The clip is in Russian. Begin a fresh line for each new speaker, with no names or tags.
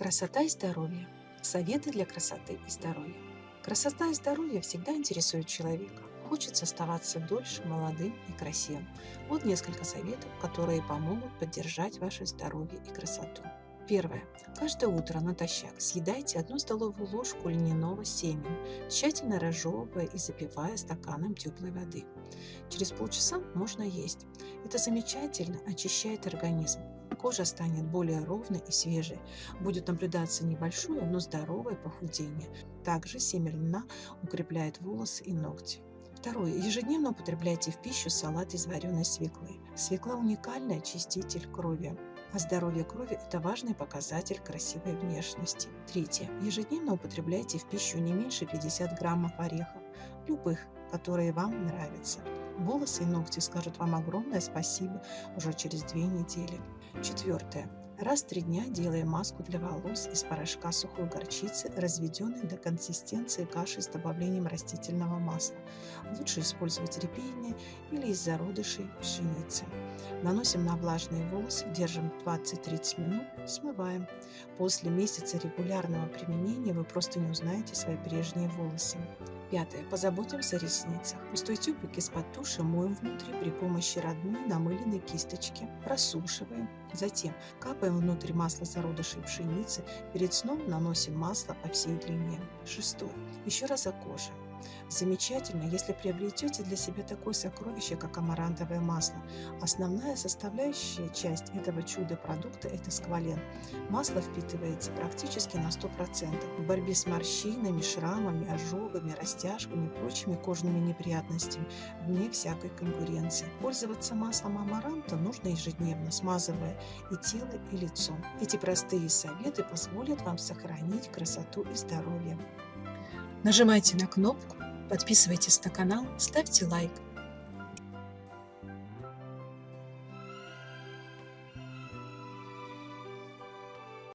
Красота и здоровье. Советы для красоты и здоровья. Красота и здоровье всегда интересуют человека. Хочется оставаться дольше молодым и красивым. Вот несколько советов, которые помогут поддержать ваше здоровье и красоту. Первое. Каждое утро натощак съедайте одну столовую ложку льняного семени, тщательно разжевывая и запивая стаканом теплой воды. Через полчаса можно есть. Это замечательно очищает организм. Кожа станет более ровной и свежей. Будет наблюдаться небольшое, но здоровое похудение. Также семя льна укрепляет волосы и ногти. Второе. Ежедневно употребляйте в пищу салат из вареной свеклы. Свекла – уникальный очиститель крови. А здоровье крови – это важный показатель красивой внешности. Третье. Ежедневно употребляйте в пищу не меньше 50 граммов орехов, любых, которые вам нравятся. Волосы и ногти скажут вам огромное спасибо уже через две недели. Четвертое. Раз в три дня делаем маску для волос из порошка сухой горчицы, разведенной до консистенции каши с добавлением растительного масла. Лучше использовать репейные или из зародышей пшеницы. Наносим на влажные волосы, держим 20-30 минут, смываем. После месяца регулярного применения вы просто не узнаете свои прежние волосы. Пятое. Позаботимся о ресницах. Пустой тюбик из-под туши моем внутри при помощи родной намыленной кисточки. Просушиваем. Затем капаем внутрь масло зародышей пшеницы. Перед сном наносим масло по всей длине. Шестое. Еще раз о коже. Замечательно, если приобретете для себя такое сокровище, как амарантовое масло. Основная составляющая часть этого чудо-продукта – это сквален. Масло впитывается практически на 100%. В борьбе с морщинами, шрамами, ожогами, растяжками и прочими кожными неприятностями вне всякой конкуренции. Пользоваться маслом амаранта нужно ежедневно, смазывая и тело, и лицо. Эти простые советы позволят вам сохранить красоту и здоровье. Нажимайте на кнопку, подписывайтесь на канал, ставьте лайк.